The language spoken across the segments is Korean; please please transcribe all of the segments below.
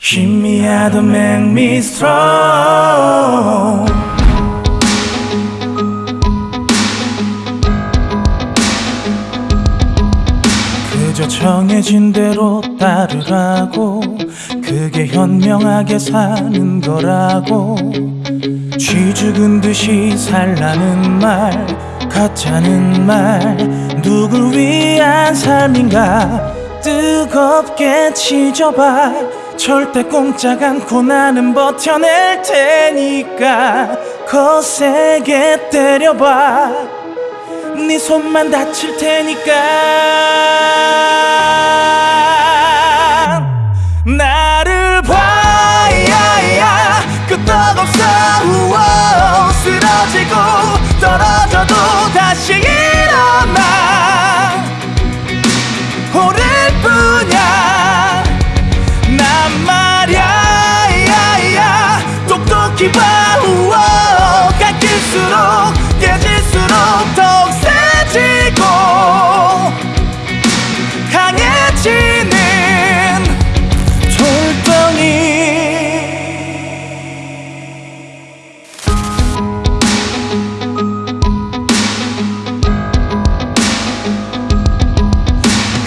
힘이야 to make me strong 그저 정해진 대로 따르라고 그게 현명하게 사는 거라고. 쥐 죽은 듯이 살라는 말 가짜는 말 누굴 위한 삶인가? 뜨겁게 지져봐 절대 꼼짝 않고 나는 버텨낼 테니까 거세게 때려봐. 네 손만 다칠 테니까. 나를 봐야 끄떡없어. 우어, 쓰러지고 깨질수록 더욱 세지고 강해지는 돌덩이.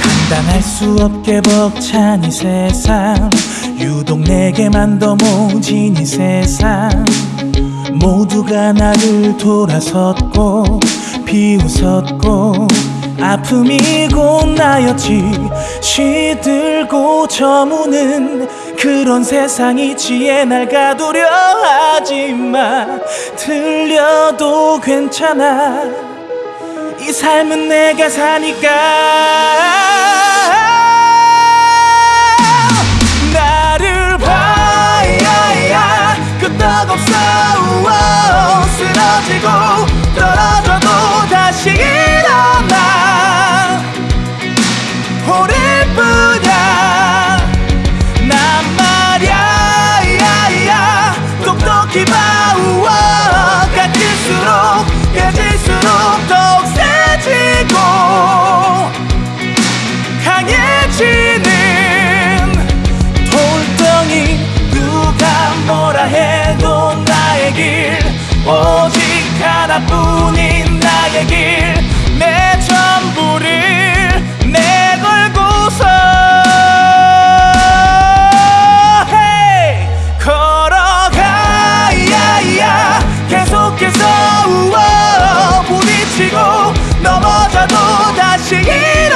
감당할 수 없게 벅찬 이 세상 유독 내게만 더 모진 이 세상 모두가 나를 돌아섰고 비웃었고 아픔이 곧 나였지. 시들고 저무는 그런 세상이 지혜 날 가두려 하지마. 들려도 괜찮아. 이 삶은 내가 사니까. 끄떡없어 우어, 쓰러지고 떨어져도 다시 일어나. 오를 뿐이야. 난 말야 야야. 똑똑히 봐 우어, 깎일수록 깨질수록 더욱 세지고 강해지는 돌덩이 누가 뭐라 해도 나의 길 하나뿐인 나의 길 내 전부를 내걸고서 hey! 걸어가야 계속해서 우와 부딪히고 넘어져도 다시 일